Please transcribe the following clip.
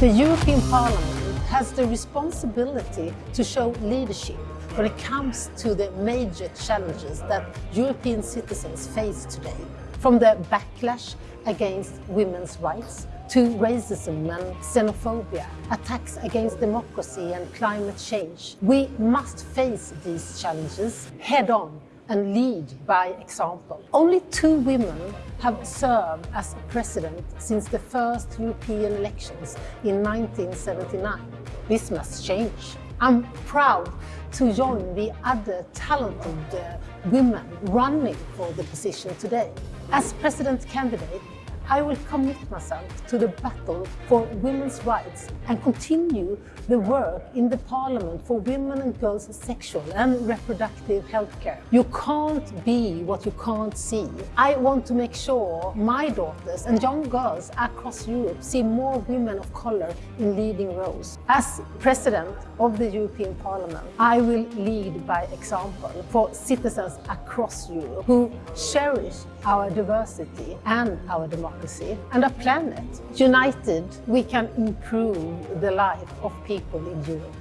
The European Parliament has the responsibility to show leadership when it comes to the major challenges that European citizens face today. From the backlash against women's rights to racism and xenophobia, attacks against democracy and climate change. We must face these challenges head on and lead by example. Only two women have served as president since the first European elections in 1979. This must change. I'm proud to join the other talented uh, women running for the position today. As president candidate, I will commit myself to the battle for women's rights and continue the work in the Parliament for women and girls' sexual and reproductive health care. You can't be what you can't see. I want to make sure my daughters and young girls across Europe see more women of colour in leading roles. As President of the European Parliament, I will lead by example for citizens across Europe who cherish our diversity and our democracy and our planet. United, we can improve the life of people in Europe.